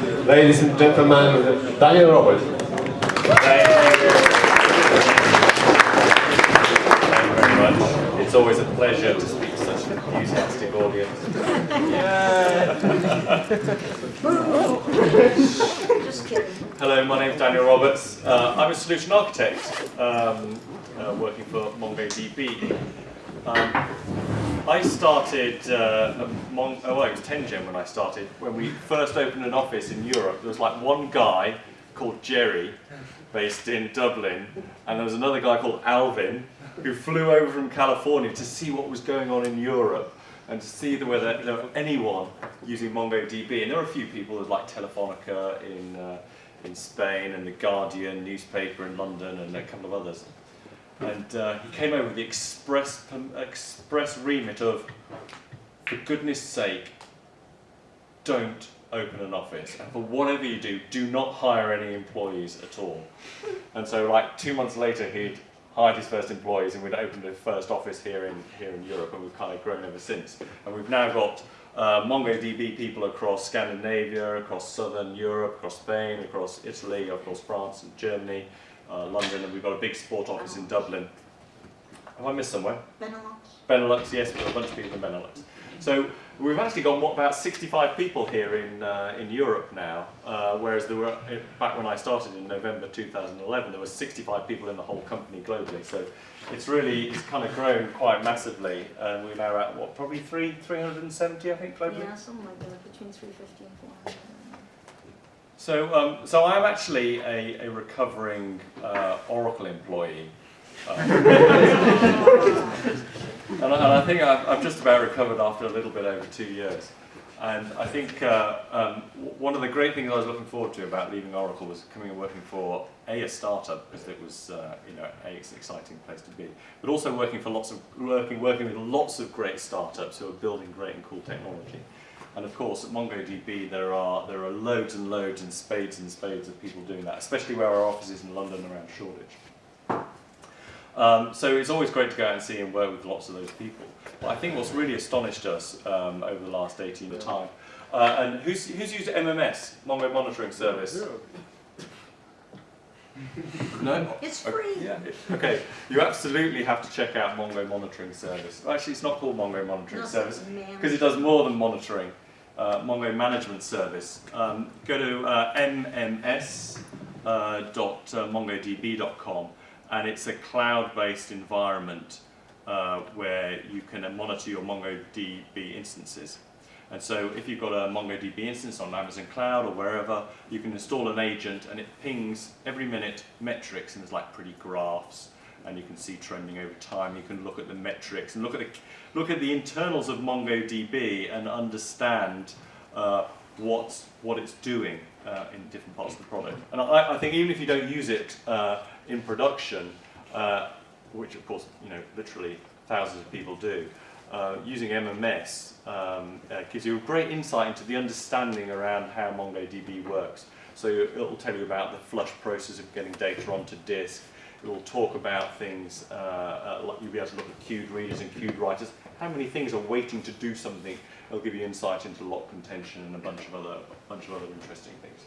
ladies and gentlemen, Daniel Roberts. It's always a pleasure to speak to such an enthusiastic audience. Hello, my name is Daniel Roberts. Uh, I'm a solution architect um, uh, working for MongoDB. Um, I started, uh, Mon oh, well, it was 10gen when I started. When we first opened an office in Europe, there was like one guy called Jerry, based in Dublin, and there was another guy called Alvin, who flew over from California to see what was going on in Europe and to see whether there was anyone using MongoDB. And there were a few people, there was like Telefonica in, uh, in Spain and The Guardian newspaper in London and a couple of others. And uh, he came over with the express, express remit of, for goodness sake, don't open an office. And for whatever you do, do not hire any employees at all. And so like two months later, he'd hired his first employees and we'd opened the first office here in, here in Europe and we've kind of grown ever since. And we've now got uh, MongoDB people across Scandinavia, across southern Europe, across Spain, across Italy, across France and Germany, uh, London, and we've got a big sport office in Dublin. Have I missed somewhere? Benelux. Benelux, yes, we've got a bunch of people in Benelux. So we've actually got what, about 65 people here in, uh, in Europe now, uh, whereas there were, back when I started in November 2011, there were 65 people in the whole company globally. So it's really, it's kind of grown quite massively, and we're now at, what, probably three, 370, I think, globally? Yeah, something like that, between 350 and 400. So, um, so I'm actually a, a recovering uh, Oracle employee. Uh, and, I, and, I, think I've, I've, just about recovered after a little bit over two years. And I think uh, um, one of the great things I was looking forward to about leaving Oracle was coming and working for a, a startup because it was uh, you know a, an exciting place to be, but also working for lots of working working with lots of great startups who are building great and cool technology. And of course, at MongoDB, there are there are loads and loads and spades and spades of people doing that, especially where our office is in London around Shoreditch. Um, so it's always great to go out and see and work with lots of those people. But I think what's really astonished us um, over the last 18 months time, uh, and who's, who's used MMS, Mongo Monitoring Service? No? It's free. Okay, yeah. okay, you absolutely have to check out Mongo Monitoring Service. Actually, it's not called Mongo Monitoring No, Service because it does more than monitoring. Uh, Mongo Management Service. Um, go to uh, mms.mongodb.com and it's a cloud-based environment uh, where you can monitor your MongoDB instances. And so if you've got a MongoDB instance on Amazon Cloud or wherever, you can install an agent and it pings every minute metrics and there's like pretty graphs and you can see trending over time. You can look at the metrics and look at the, look at the internals of MongoDB and understand uh, what, what it's doing uh, in different parts of the product. And I, I think even if you don't use it uh, in production, uh, which of course, you know, literally thousands of people do, uh, using MMS um, uh, gives you a great insight into the understanding around how MongoDB works. So it will tell you about the flush process of getting data onto disk. It will talk about things, uh, uh, like you'll be able to look at queued readers and queued writers. How many things are waiting to do something? It'll give you insight into lock contention and a bunch of other, bunch of other interesting things.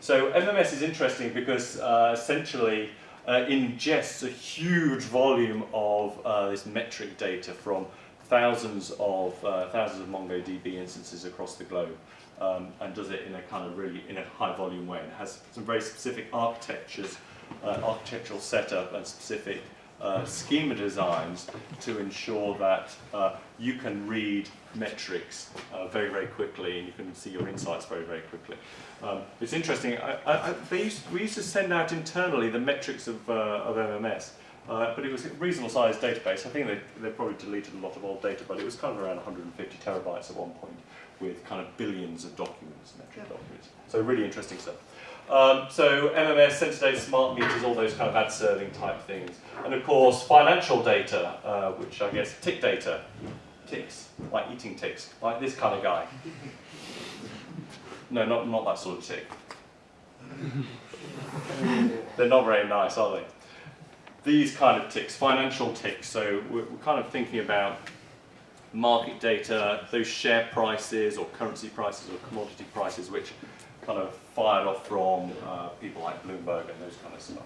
So MMS is interesting because uh, essentially ingests a huge volume of this metric data from thousands of uh, thousands of MongoDB instances across the globe, um, and does it in a kind of really in a high volume way. It has some very specific architectures, uh, architectural setup, and specific uh, schema designs to ensure that uh, you can read metrics uh, very, very quickly and you can see your insights very, very quickly. Um, it's interesting, I, I, used, we used to send out internally the metrics of, uh, of MMS uh, but it was a reasonable sized database. I think they, they probably deleted a lot of old data, but it was kind of around 150 terabytes at one point with kind of billions of documents, metric yeah. documents. So really interesting stuff. Um, so MMS, sensor data, smart meters, all those kind of ad serving type things. And of course, financial data, uh, which I guess tick data, ticks, like eating ticks, like this kind of guy. No, not, not that sort of tick. They're not very nice, are they? These kind of ticks, financial ticks, so we're, we're kind of thinking about market data, those share prices or currency prices or commodity prices which kind of fired off from uh, people like Bloomberg and those kind of stuff.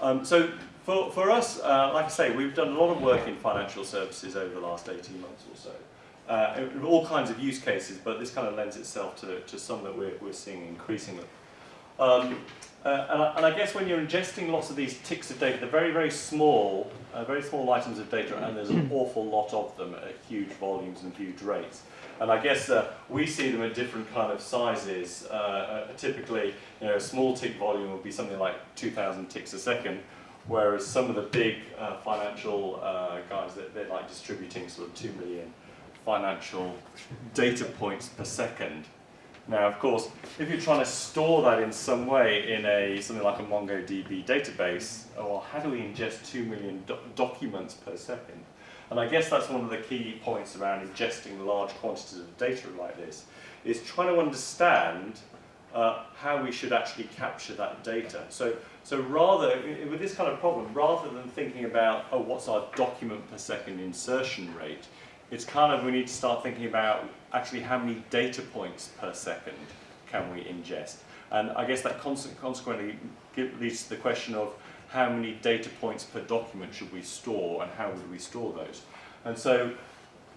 Um, so for, for us, uh, like I say, we've done a lot of work in financial services over the last 18 months or so. Uh, all kinds of use cases, but this kind of lends itself to, to some that we're, we're seeing increasingly. Um, uh, and, I, and, I, guess when you're ingesting lots of these ticks of data, they're very, very small, uh, very small items of data, and there's an awful lot of them at huge volumes and huge rates. And I guess uh, we see them at different kind of sizes. Uh, uh, typically, you know, a small tick volume would be something like 2,000 ticks a second, whereas some of the big uh, financial guys, they're, they're like distributing sort of 2 million financial data points per second. Now, of course, if you're trying to store that in some way in a something like a MongoDB database, well, how do we ingest 2 million do documents per second? And I guess that's one of the key points around ingesting large quantities of data like this, is trying to understand uh, how we should actually capture that data. So, so rather, with this kind of problem, rather than thinking about, oh, what's our document per second insertion rate, it's kind of, we need to start thinking about actually how many data points per second can we ingest. And I guess that consequently leads to the question of how many data points per document should we store and how would we store those. And so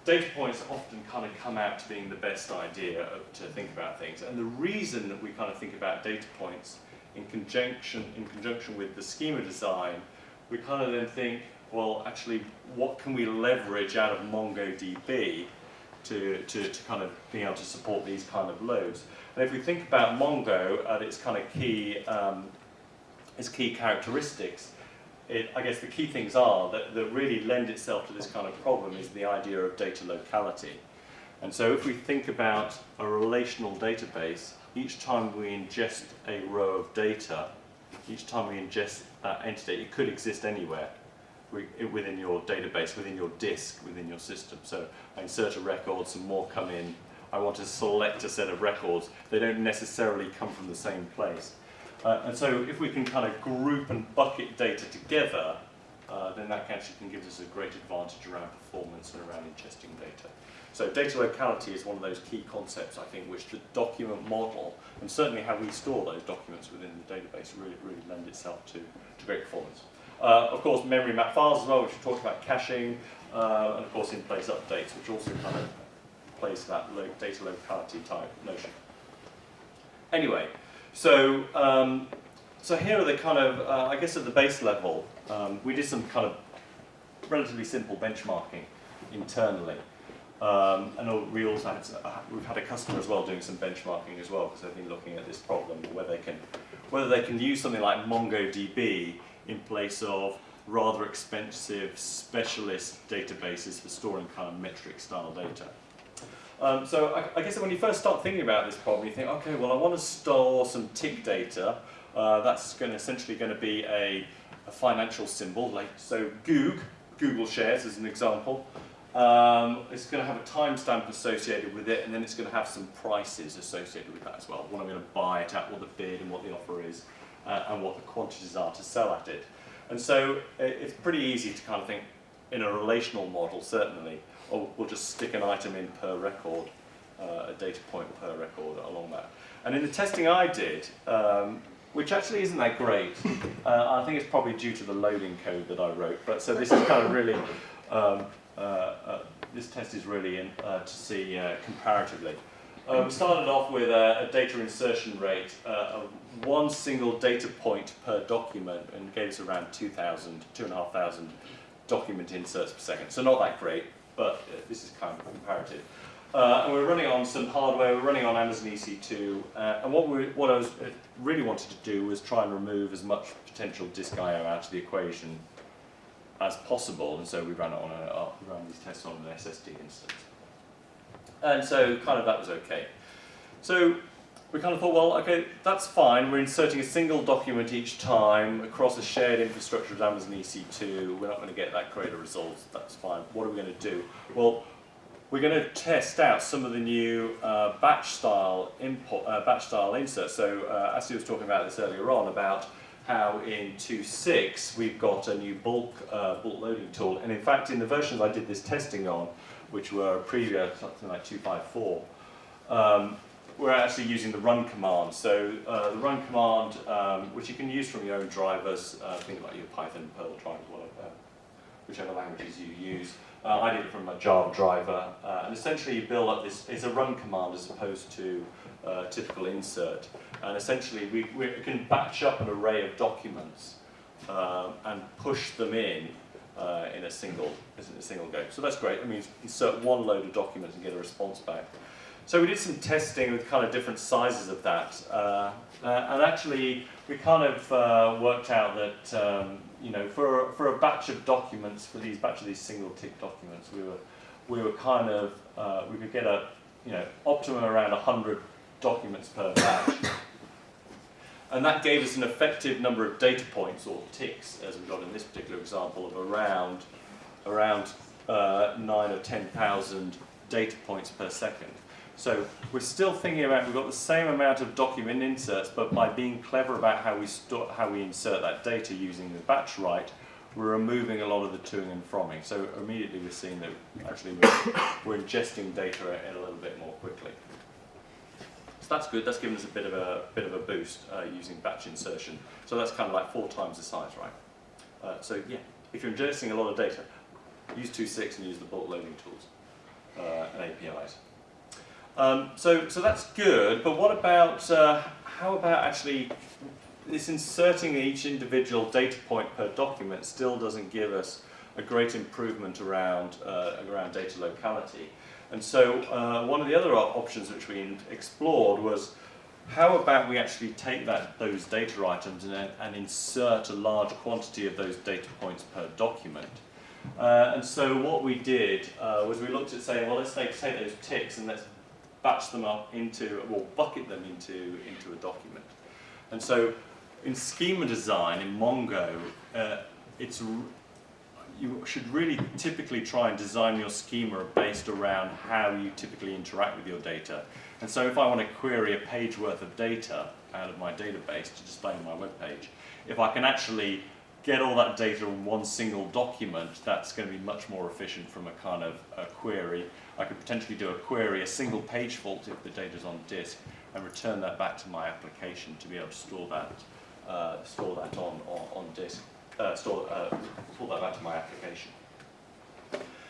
data points often kind of come out to being the best idea to think about things. And the reason that we kind of think about data points in conjunction, in conjunction with the schema design, we kind of then think, well, actually, what can we leverage out of MongoDB to, to, to kind of being able to support these kind of loads? And if we think about Mongo at its kind of key, um, its key characteristics, it, I guess the key things are that, that really lend itself to this kind of problem is the idea of data locality. And so if we think about a relational database, each time we ingest a row of data, each time we ingest that entity, it could exist anywhere within your database, within your disk, within your system. So I insert a record, some more come in. I want to select a set of records. They don't necessarily come from the same place. Uh, and so if we can kind of group and bucket data together, uh, then that actually can give us a great advantage around performance and around ingesting data. So data locality is one of those key concepts, I think, which the document model, and certainly how we store those documents within the database, really, really lend itself to, to great performance. Uh, of course, memory map files as well, which we talked about caching, uh, and of course in-place updates, which also kind of plays that lo data locality type notion. Anyway, so um, so here are the kind of, uh, I guess at the base level, um, we did some kind of relatively simple benchmarking internally. Um, and we also had, uh, we've had a customer as well doing some benchmarking as well because they've been looking at this problem whether they can whether they can use something like MongoDB in place of rather expensive specialist databases for storing kind of metric style data. Um, so I, I, guess when you first start thinking about this problem, you think, okay, well I want to store some tick data. Uh, that's going essentially going to be a, a, financial symbol, like so Goog, Google shares as an example. Um, it's going to have a timestamp associated with it, and then it's going to have some prices associated with that as well. What I'm going to buy it at, what the bid and what the offer is, uh, and what the quantities are to sell at it. And so it's pretty easy to kind of think in a relational model, certainly, or we'll just stick an item in per record, uh, a data point per record along that. And in the testing I did, um, which actually isn't that great, uh, I think it's probably due to the loading code that I wrote, but so this is kind of really, um, uh, uh, this test is really in, uh, to see comparatively. Uh, we started off with a, a data insertion rate uh, of one single data point per document and gave us around 2,000, 2,500 document inserts per second. So not that great, but uh, this is kind of comparative. Uh, and we're running on some hardware, we're running on Amazon EC2, uh, and what, we, what I was uh, really wanted to do was try and remove as much potential disk I.O. out of the equation as possible, and so we ran, it on a, we ran these tests on an SSD instance. And so kind of that was okay. So we kind of thought, well, okay, that's fine. We're inserting a single document each time across a shared infrastructure of Amazon EC2. We're not going to get that great a result. That's fine. What are we going to do? Well, we're going to test out some of the new uh, batch style import, uh, batch style inserts. So uh, Ashley was talking about this earlier on about how in 2.6 we've got a new bulk uh, bulk loading tool, and in fact in the versions I did this testing on, which were previous something like 254, um, we're actually using the run command. So uh, the run command, um, which you can use from your own drivers, uh, think like your Python, Perl drivers, whatever, uh, whichever languages you use. Uh, I did it from a Java driver, uh, and essentially you build up this, it's a run command as opposed to uh, typical insert. And essentially we, we can batch up an array of documents um, and push them in uh, in a single in a single go. So that's great. I mean, insert one load of documents and get a response back. So we did some testing with kind of different sizes of that, uh, uh, and actually we kind of uh, worked out that um, you know for for a batch of documents for these batch of these single tick documents we were we were kind of uh, we could get a you know optimum around 100 documents per batch. And that gave us an effective number of data points, or ticks, as we got in this particular example, of around, around uh, 9 or 10,000 data points per second. So we're still thinking about, we've got the same amount of document inserts, but by being clever about how we, how we insert that data using the batch write, we're removing a lot of the toing and fromming. So immediately we're seeing that actually we're, we're ingesting data a little bit more quickly that's good. That's given us a bit of a bit of a boost uh, using batch insertion. So that's kind of like four times the size, right? Uh, so yeah, if you're ingesting a lot of data, use 2.6 and use the bulk loading tools uh, and APIs. Um, so so that's good. But what about uh, how about actually this inserting each individual data point per document still doesn't give us a great improvement around uh, around data locality. And so uh, one of the other options which we explored was how about we actually take that, those data items and, and insert a large quantity of those data points per document. Uh, and so what we did uh, was we looked at saying, well, let's take, take those ticks and let's batch them up into, or bucket them into, into a document. And so in schema design, in Mongo, uh, it's you should really typically try and design your schema based around how you typically interact with your data. And so if I want to query a page worth of data out of my database to display on my web page, if I can actually get all that data in one single document, that's going to be much more efficient from a kind of a query. I could potentially do a query, a single page fault if the data's on disk, and return that back to my application to be able to store that, uh, store that on, on, on disk uh, store, uh, pull that back to my application.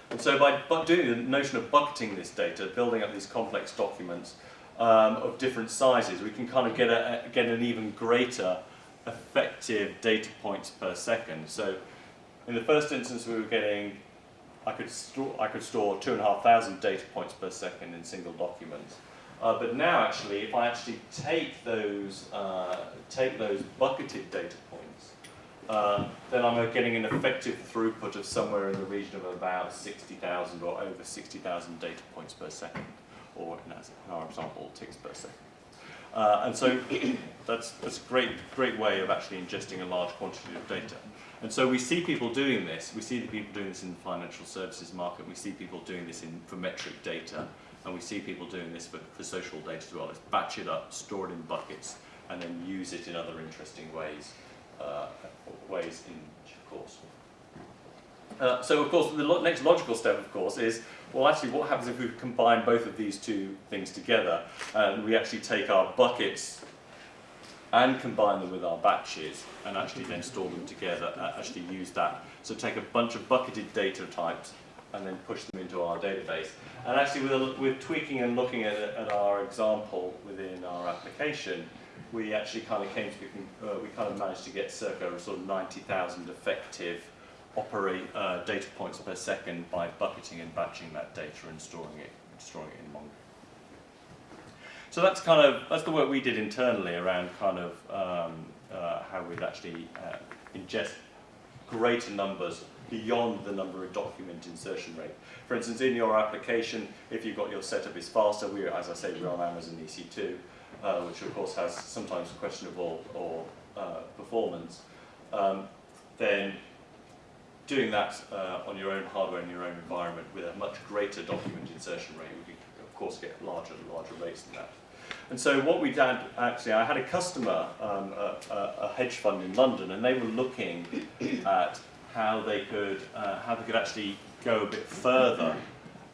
And so by doing the notion of bucketing this data, building up these complex documents um, of different sizes, we can kind of get, a, get an even greater effective data points per second. So in the first instance we were getting, I could store, I could store two and a half thousand data points per second in single documents. Uh, but now actually, if I actually take those, uh, take those bucketed data uh, then I'm getting an effective throughput of somewhere in the region of about 60,000 or over 60,000 data points per second, or in our example, ticks per second. Uh, and so that's, that's a great, great way of actually ingesting a large quantity of data. And so we see people doing this. We see the people doing this in the financial services market. We see people doing this in, for metric data. And we see people doing this for, for social data as well. It's batch it up, store it in buckets, and then use it in other interesting ways uh, ways in course. Uh, so of course the lo next logical step of course is, well actually what happens if we combine both of these two things together and we actually take our buckets and combine them with our batches and actually then store them together, uh, actually use that. So take a bunch of bucketed data types and then push them into our database. And actually with, with tweaking and looking at, at our example within our application, we actually kind of came to, uh, we kind of managed to get circa sort of 90,000 effective operate uh, data points per second by bucketing and batching that data and storing it, storing it in Mongo. So that's kind of, that's the work we did internally around kind of um, uh, how we'd actually uh, ingest greater numbers beyond the number of document insertion rate. For instance, in your application, if you've got your setup is faster, we as I say, we're on Amazon EC2, uh, which of course has sometimes a questionable or uh, performance, um, then doing that uh, on your own hardware in your own environment with a much greater document insertion rate, we could of course get larger and larger rates than that. And so what we did, actually, I had a customer, um, a, a, hedge fund in London, and they were looking at how they could, uh, how they could actually go a bit further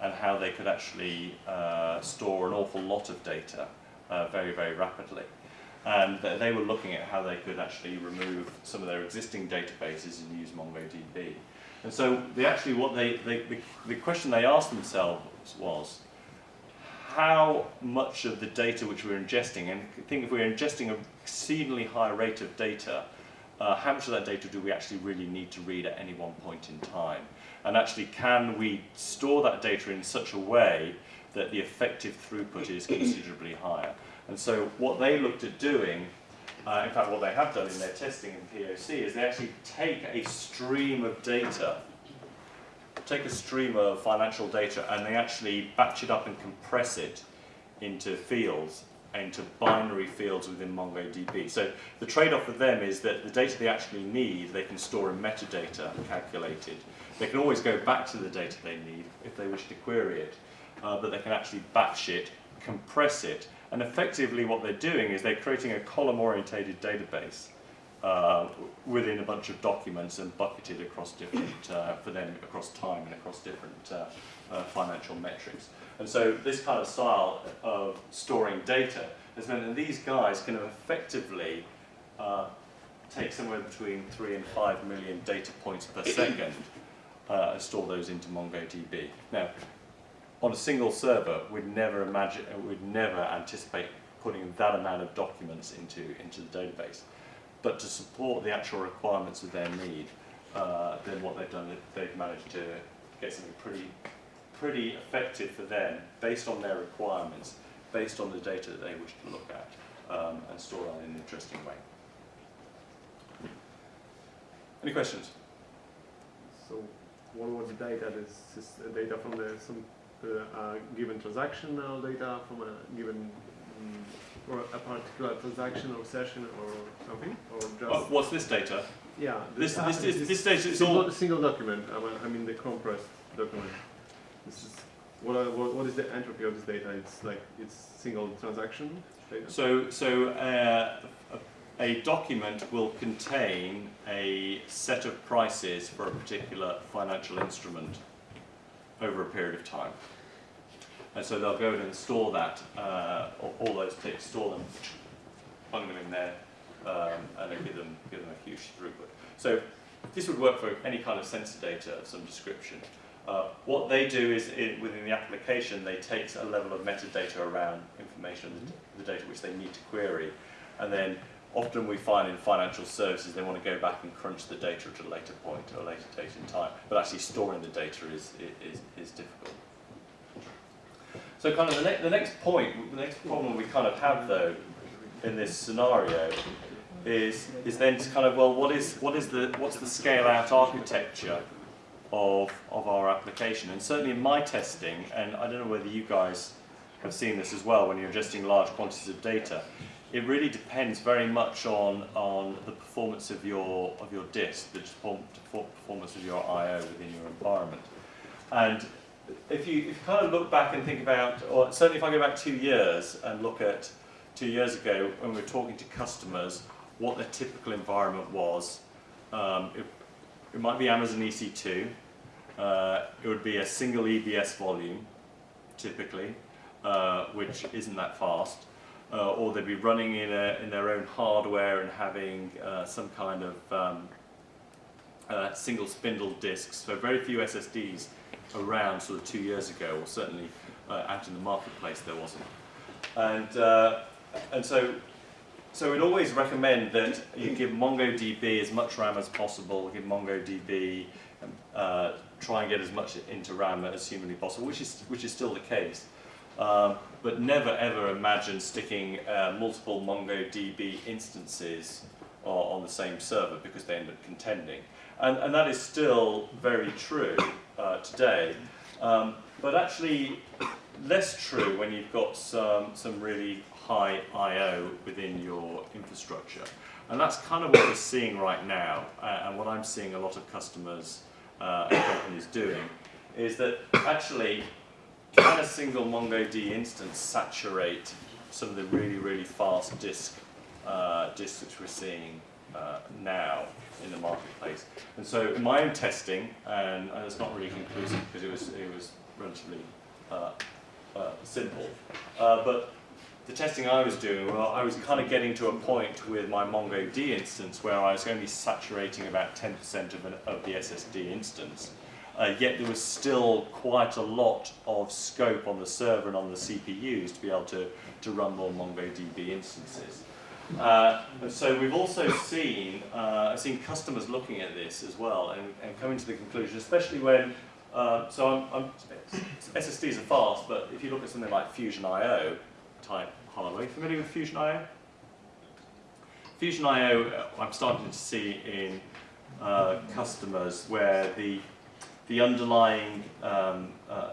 and how they could actually uh, store an awful lot of data uh, very, very rapidly. And they were looking at how they could actually remove some of their existing databases and use MongoDB. And so they actually, what they, they the, question they asked themselves was, how much of the data which we're ingesting, and I think if we're ingesting an exceedingly high rate of data, uh, how much of that data do we actually really need to read at any one point in time? And actually, can we store that data in such a way that the effective throughput is considerably higher? And so what they looked at doing, uh, in fact what they have done in their testing in POC, is they actually take a stream of data take a stream of financial data and they actually batch it up and compress it into fields, into binary fields within MongoDB. So the trade-off for them is that the data they actually need, they can store in metadata calculated. They can always go back to the data they need if they wish to query it, uh, but they can actually batch it, compress it, and effectively what they're doing is they're creating a column-orientated database uh, within a bunch of documents and bucketed across different, uh, for them across time and across different uh, uh, financial metrics. And so this kind of style of storing data has meant that these guys can effectively uh, take somewhere between three and five million data points per second uh, and store those into MongoDB. Now, on a single server, we'd never imagine, we'd never anticipate putting that amount of documents into, into the database but to support the actual requirements of their need, uh, then what they've done, they've managed to get something pretty, pretty effective for them, based on their requirements, based on the data that they wish to look at, um, and store in an interesting way. Any questions? So what was the data? This is data from the some uh, uh, given transactional data from a given mm, or a particular transaction or session or something, or just Oh, what's this data? yeah. This, uh, this, this, this data is single, all, single document. I mean, I mean the compressed document. This is what, are, what what is the entropy of this data? It's like it's single transaction data. So, so uh, a, a document will contain a set of prices for a particular financial instrument over a period of time. And so they'll go in and store that, uh, all, those ticks, store them, bung them in there, um, and then give them, give them a huge throughput. So this would work for any kind of sensor data of some description. Uh, what they do is, in, within the application, they take a level of metadata around information, the, the data which they need to query, and then often we find in financial services they want to go back and crunch the data at a later point or a later date in time, but actually storing the data is, is, is difficult. So kind of the, ne the next point, the next problem we kind of have though in this scenario is, is then to kind of, well, what is, what is the, what's the scale out architecture of, of our application? And certainly in my testing, and I don't know whether you guys have seen this as well when you're ingesting large quantities of data, it really depends very much on, on the performance of your, of your disk, the performance of your I.O. within your environment. And if you, if you kind of look back and think about, or certainly if I go back two years and look at two years ago when we were talking to customers, what their typical environment was, um, it, it might be Amazon EC2, uh, it would be a single EBS volume, typically, uh, which isn't that fast, uh, or they'd be running in, a, in their own hardware and having uh, some kind of um, uh, single spindle disks, so very few SSDs around sort of two years ago, or certainly uh, out in the marketplace there wasn't. And, uh, and so, so we'd always recommend that you give MongoDB as much RAM as possible, give MongoDB, um, uh, try and get as much into RAM as humanly possible, which is, which is still the case. Um, but never ever imagine sticking uh, multiple MongoDB instances on the same server because they end up contending. And, and that is still very true uh, today, um, but actually less true when you've got some, some really high I.O. within your infrastructure. And that's kind of what we're seeing right now, uh, and what I'm seeing a lot of customers uh, and companies doing, is that actually can a single MongoDB instance saturate some of the really, really fast disk uh, disks which we're seeing uh, now in the marketplace? And so in my own testing, and, and it's not really conclusive because it was, it was relatively uh, uh, simple, uh, but the testing I was doing, well, I was kind of getting to a point with my MongoD instance where I was only saturating about 10% of, of the SSD instance. Uh, yet there was still quite a lot of scope on the server and on the CPUs to be able to, to run more MongoDB instances. Uh, so we've also seen, uh, seen customers looking at this as well and, and coming to the conclusion, especially when, uh, so I'm, I'm, SSDs are fast, but if you look at something like Fusion IO type hardware, familiar with Fusion IO? Fusion IO, uh, I'm starting to see in uh, customers where the the underlying, um, uh,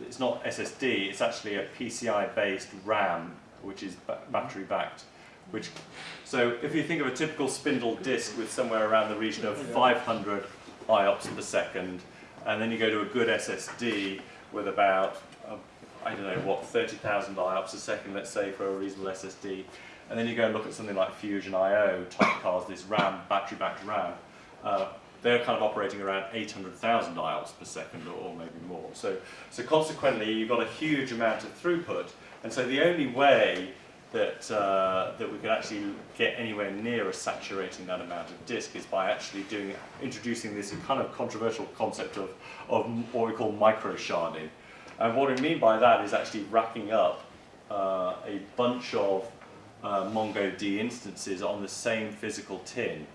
it's not SSD, it's actually a PCI-based RAM, which is ba battery-backed. Which, so if you think of a typical spindle disk with somewhere around the region of 500 IOPS per second, and then you go to a good SSD with about, uh, I don't know what, 30,000 IOPS a second, let's say, for a reasonable SSD, and then you go and look at something like Fusion IO type cards, this RAM, battery-backed RAM, uh, they're kind of operating around 800,000 IOPS per second or, maybe more. So, so consequently, you've got a huge amount of throughput. And so the only way that, uh, that we could actually get anywhere near a saturating that amount of disk is by actually doing, introducing this kind of controversial concept of, of what we call micro sharding. And what I mean by that is actually racking up uh, a bunch of uh, MongoD instances on the same physical tin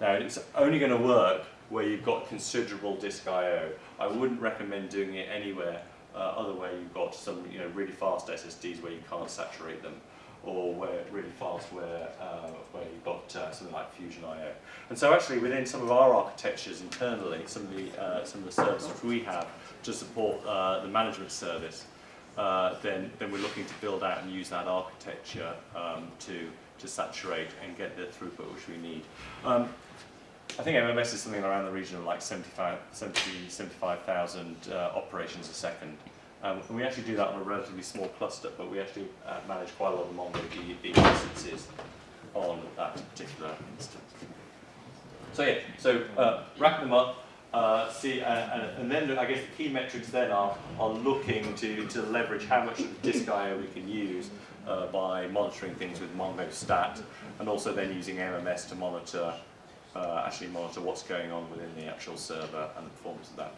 now it's only going to work where you've got considerable disk I/O. I wouldn't recommend doing it anywhere uh, other where you've got some you know really fast SSDs where you can't saturate them, or where really fast where uh, where you've got uh, something like Fusion I/O. And so actually within some of our architectures internally, some of the uh, some of the services we have to support uh, the management service, uh, then then we're looking to build out and use that architecture um, to to saturate and get the throughput which we need. Um, I think MMS is something around the region of like 75, 70, 75,000 uh, operations a second. Um, and we actually do that on a relatively small cluster, but we actually uh, manage quite a lot of MongoDB instances on that particular instance. So yeah, so uh, rack them up, uh, see, uh, and, and, then I guess the key metrics then are, are looking to, to leverage how much of the disk I/O we can use uh, by monitoring things with MongoStat, and also then using MMS to monitor uh, actually monitor what's going on within the actual server and the performance of that.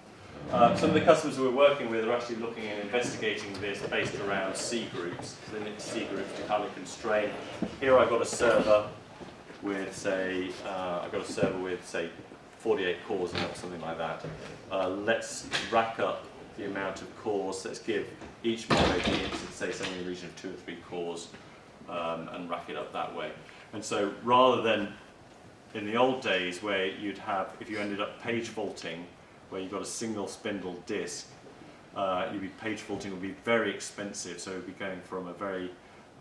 Uh, some of the customers we're working with are actually looking and investigating this based around C groups, limit C groups to kind of constrain. Here I've got a server with say, uh, I've got a server with say 48 cores or something like that. Uh, let's rack up the amount of cores. Let's give each MongoDB instance say something in the region of two or three cores um, and rack it up that way. And so rather than in the old days where you'd have, if you ended up page faulting, where you've got a single spindle disk, uh, you'd be page faulting would be very expensive, so it would be going from a very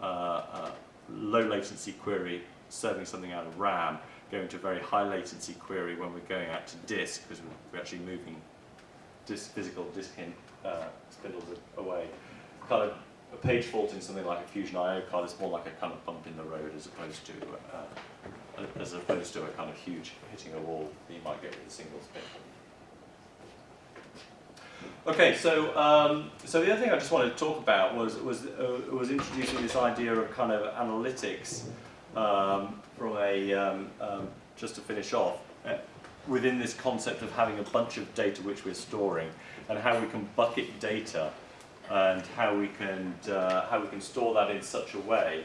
uh, uh, low latency query, serving something out of RAM, going to a very high latency query when we're going out to disk, because we're actually moving disk, physical disk in, uh, spindles away. Kind of a page faulting something like a Fusion IO card is more like a kind of bump in the road as opposed to uh, as opposed to a kind of huge hitting a wall that you might get with a single spin. Okay, so um, so the other thing I just wanted to talk about was was uh, was introducing this idea of kind of analytics um, from a um, um just to finish off within this concept of having a bunch of data which we're storing and how we can bucket data and how we can uh, how we can store that in such a way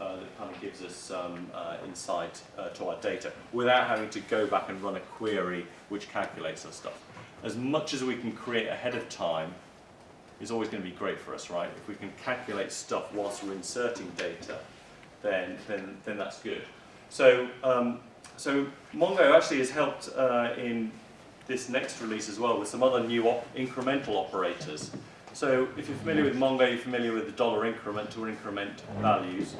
uh, that kind of gives us um, uh, insight uh, to our data without having to go back and run a query which calculates our stuff. As much as we can create ahead of time is always going to be great for us, right? If we can calculate stuff whilst we're inserting data, then, then, then that's good. So, um, so Mongo actually has helped uh, in this next release as well with some other new op incremental operators so if you're familiar with Mongo, you're familiar with the dollar increment or increment values.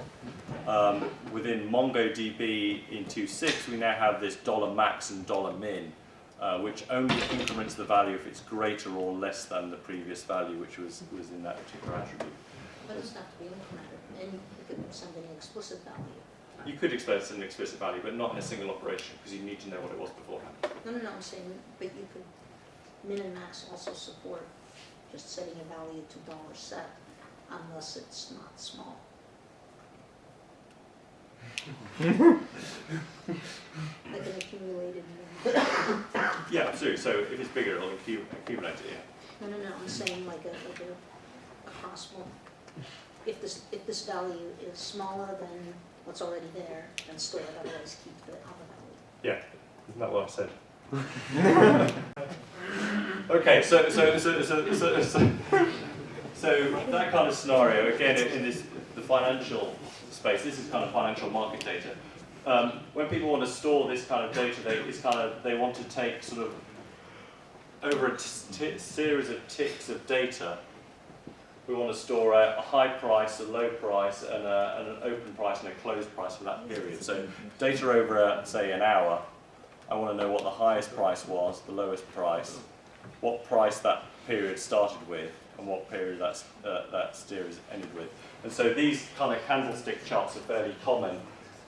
Um, within MongoDB in 2.6, we now have this dollar max and dollar min, uh, which only increments the value if it's greater or less than the previous value, which was, was in that particular attribute. But it doesn't have to be incremented, and you could send an explicit value. You could express an explicit value, but not in a single operation, because you need to know what it was beforehand. No, no, no, I'm saying, but you could, min and max also support just setting a value to dollar set unless it's not small. Like an accumulated, Yeah, absolutely. So if it's bigger, it'll accumulate it. Yeah. no, no, no, I'm saying like a, like a, a possible, if this, if this value is smaller than what's already there, then store it, otherwise keep the other. Yeah, isn't that what I said? Okay, so so so so so, so, so that kind of scenario again in this the financial space. This is kind of financial market data. Um, when people want to store this kind of data, they it's kind of they want to take sort of over a series of ticks of data. We want to store a, a high price, a low price, and, a, and an open price and a closed price for that period. So data over, a, say, an hour. I want to know what the highest price was, the lowest price, what price that period started with and what period that's, uh, that series ended with. And so these kind of candlestick charts are fairly common.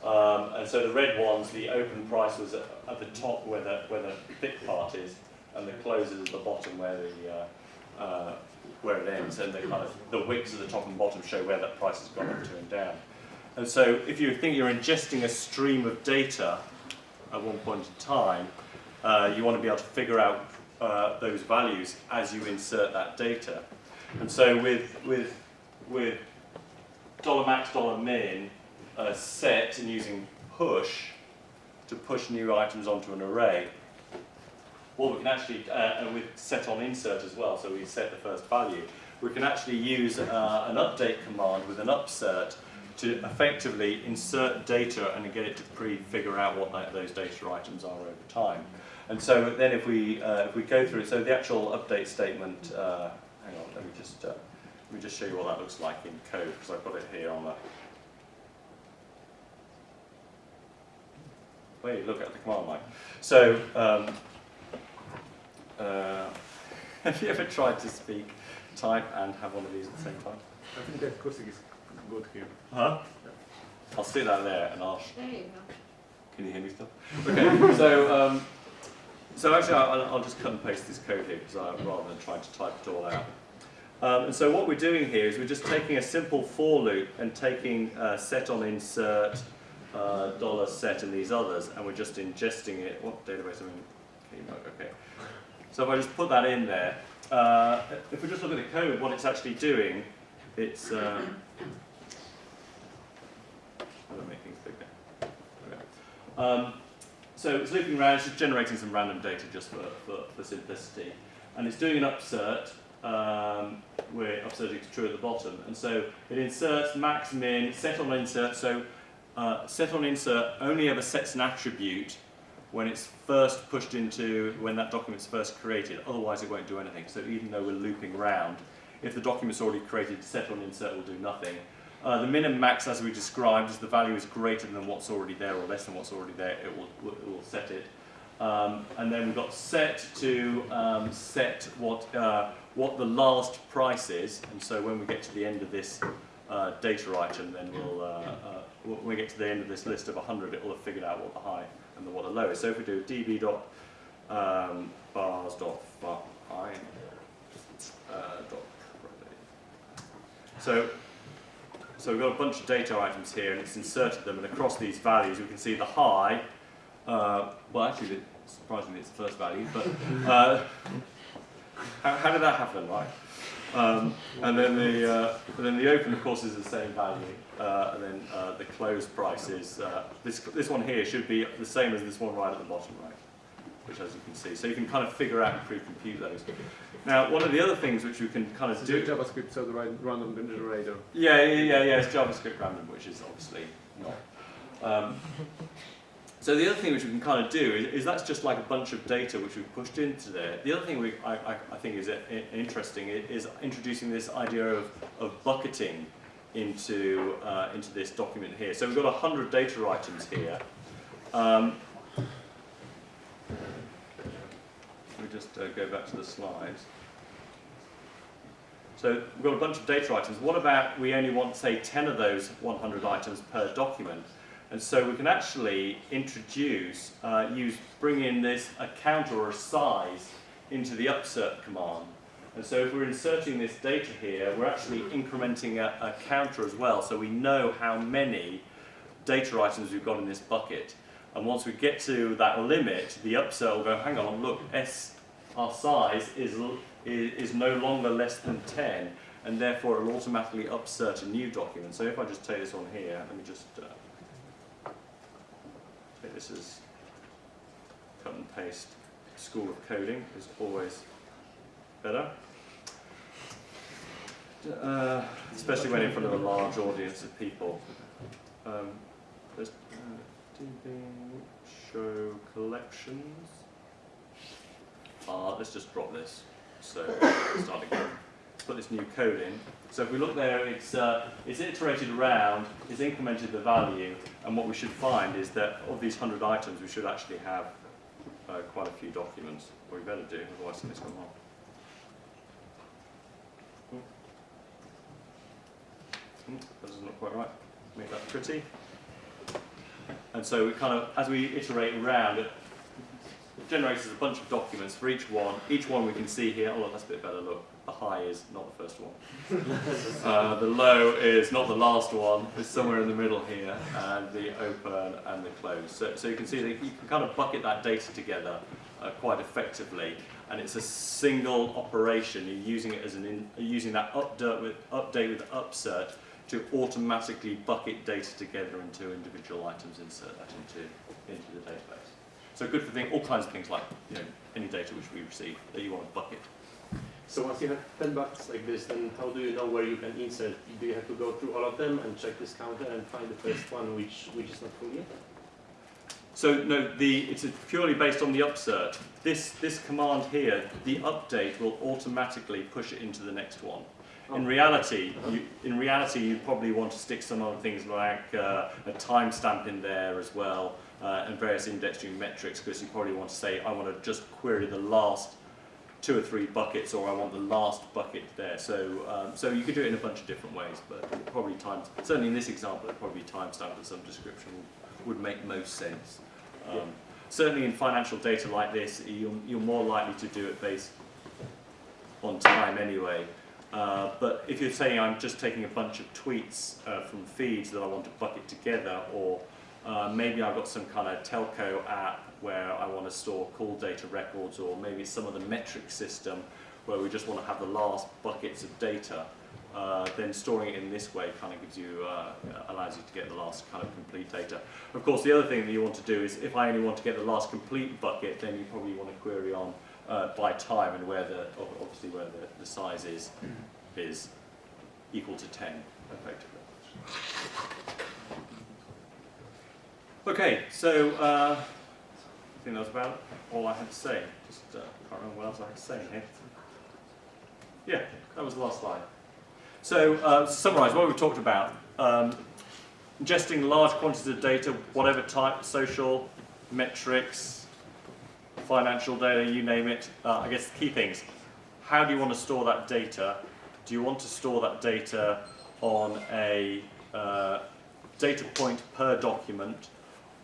Um, and so the red ones, the open price was at, at the top where the, where the thick part is, and the close is at the bottom where the uh, uh, where it ends, and the kind of the wicks at the top and bottom show where that price has gone up to and down. And so if you think you're ingesting a stream of data at one point in time, uh, you want to be able to figure out uh, those values as you insert that data. And so with with with dollar max, dollar min uh, set and using push to push new items onto an array, well, we can actually, uh, and with set on insert as well, so we set the first value, we can actually use uh, an update command with an upsert to effectively insert data and get it to pre-figure out what that, those data items are over time. And so then if we, uh, if we go through, so the actual update statement, uh, hang on, let me just, uh, let me just show you what that looks like in code, because I've got it here on the, wait, look at the command line. So, um, uh, have you ever tried to speak, type, and have one of these at the same time? I think that acoustic is good here. Huh? I'll stick that there and I'll. There you go. Can you hear me still? Okay, so um, so actually I'll, I'll just cut and paste this code here because I, rather than trying to type it all out. Um, and so what we're doing here is we're just taking a simple for loop and taking uh, set on insert, uh, dollar set and these others, and we're just ingesting it. What database am I in? Okay. So if I just put that in there, uh, if we just look at the code, what it's actually doing, it's. Okay. Um, so it's looping around, it's just generating some random data just for, for, for simplicity. And it's doing an upsert, um, where upsert is true at the bottom. And so it inserts max min, set on insert. So uh, set on insert only ever sets an attribute when it's first pushed into, when that document's first created. Otherwise it won't do anything. So even though we're looping around, if the document's already created, set on insert will do nothing. Uh, the min and max, as we described, is the value is greater than what's already there or less than what's already there, it will, it will set it. Um, and then we've got set to um, set what, uh, what the last price is. And so when we get to the end of this uh, data item, then we'll, uh, uh, when we get to the end of this list of 100, it will have figured out what the high and the, what the low is. So if we do db dot um, bars dot find uh, dot so so we've got a bunch of data items here and it's inserted them and across these values we can see the high, uh, well actually surprisingly it's the first value, but uh, how, how did that happen, right? Um, and then the uh, and then the open of course is the same value, uh, and then uh, the closed price is uh, this this one here should be the same as this one right at the bottom, right? Which as you can see, so you can kind of figure out and pre-compute those. Now, one of the other things which you can kind of do. JavaScript, so the right random generator. Yeah, yeah, yeah, yeah, it's JavaScript random, which is obviously not. Um, so the other thing which we can kind of do is, is that's just like a bunch of data which we've pushed into there. The other thing we, I, I, I think is uh, interesting is introducing this idea of, of bucketing into, uh, into this document here. So we've got 100 data items here. Um, let me just uh, go back to the slides. So we've got a bunch of data items. What about we only want, say, 10 of those 100 items per document? And so we can actually introduce, uh, use, bring in this, a count or a size into the upsert command. And so if we're inserting this data here, we're actually incrementing a, a counter as well, so we know how many data items we've got in this bucket. And once we get to that limit, the upsert will go, hang on, look, S, our size is, is, is no longer less than 10, and therefore it will automatically upsert a new document. So if I just take this one here, let me just uh, take this is cut and paste. School of coding is always better. Uh, especially when in front of a large audience of people. Um, there's uh, DB show collections. Uh, let's just drop this. So start again. Put this new code in. So if we look there, it's uh, it's iterated around, it's incremented the value, and what we should find is that of these hundred items, we should actually have uh, quite a few documents. Or we better do, otherwise something's gone wrong. Hmm, That doesn't look quite right. Make that pretty. And so we kind of, as we iterate around, it generates a bunch of documents for each one. Each one we can see here, oh that's a bit better, look. High is not the first one. uh, the low is not the last one, it's somewhere in the middle here, and the open and the close. So, so you can see that you can kind of bucket that data together uh, quite effectively, and it's a single operation. You're using it as an in, using that update with update with upsert to automatically bucket data together into individual items, insert that into into the database. So good for thing, all kinds of things like you know any data which we receive that you want to bucket. So once you have 10 buckets like this, then how do you know where you can insert? Do you have to go through all of them and check this counter and find the first one which, which is not full yet? So no, the it's purely based on the upsert. This this command here, the update will automatically push it into the next one. In reality, you, in reality, you probably want to stick some other things like uh, a timestamp in there as well, uh, and various indexing metrics, because you probably want to say, I want to just query the last two or three buckets, or I want the last bucket there. So, um, so you could do it in a bunch of different ways, but probably time. Certainly in this example, probably timestamp of some description would, would make most sense. Um, Yeah. Certainly in financial data like this, you're, you're more likely to do it based on time anyway. Uh, but if you're saying I'm just taking a bunch of tweets uh, from feeds that I want to bucket together, or uh, maybe I've got some kind of telco app where I want to store call data records, or maybe some other metric system where we just want to have the last buckets of data, uh, then storing it in this way kind of gives you, uh, allows you to get the last kind of complete data. Of course, the other thing that you want to do is if I only want to get the last complete bucket, then you probably want to query on uh, by time and where the, obviously where the, the size is, is equal to 10, effectively. Okay, so uh, think that was about all I had to say. Just uh, can't remember what else I had to say here. Yeah, that was the last slide. So uh, to summarise what we've talked about, um, ingesting large quantities of data, whatever type, social, metrics, financial data, you name it. Uh, I guess the key things. How do you want to store that data? Do you want to store that data on a uh, data point per document?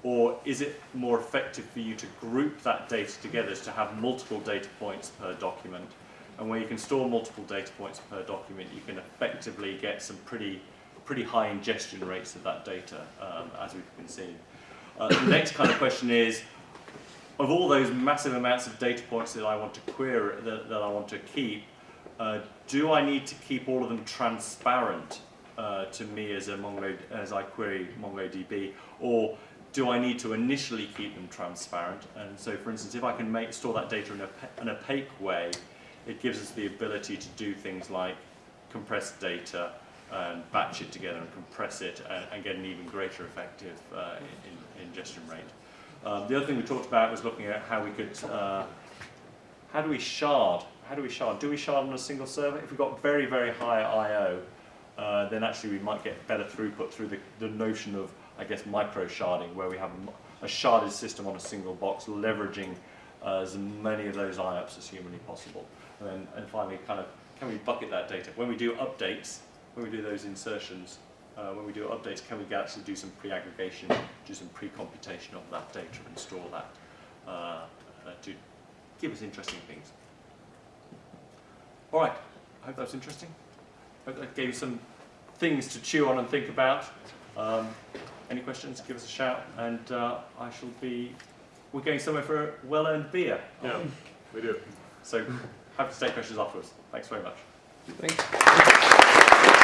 Or is it more effective for you to group that data together to have multiple data points per document? And where you can store multiple data points per document, you can effectively get some pretty, pretty high ingestion rates of that data, um, as we've been seeing. Uh, the next kind of question is, of all those massive amounts of data points that I want to query, that, that I want to keep, uh, do I need to keep all of them transparent uh, to me as a Mongo, as I query MongoDB, or do I need to initially keep them transparent? And so, for instance, if I can make store that data in a, an opaque way, it gives us the ability to do things like compress data and batch it together and compress it and, and get an even greater effective uh, in, in ingestion rate. Um, the other thing we talked about was looking at how we could, uh, how do we shard? How do we shard? Do we shard on a single server? If we've got very, very high I.O., uh, then actually we might get better throughput through the, the notion of, I guess, micro sharding, where we have a sharded system on a single box, leveraging uh, as many of those IOPS as humanly possible. And then, and finally, kind of, can we bucket that data? When we do updates, when we do those insertions, uh, when we do updates, can we actually do some pre-aggregation, do some pre-computation of that data and store that uh, uh, to give us interesting things? All right, I hope that was interesting. I hope that gave you some things to chew on and think about. Um, any questions, give us a shout, and uh, I shall be. We're going somewhere for a well-earned beer. Yeah, we do. So happy to take questions afterwards. Thanks very much. Thanks.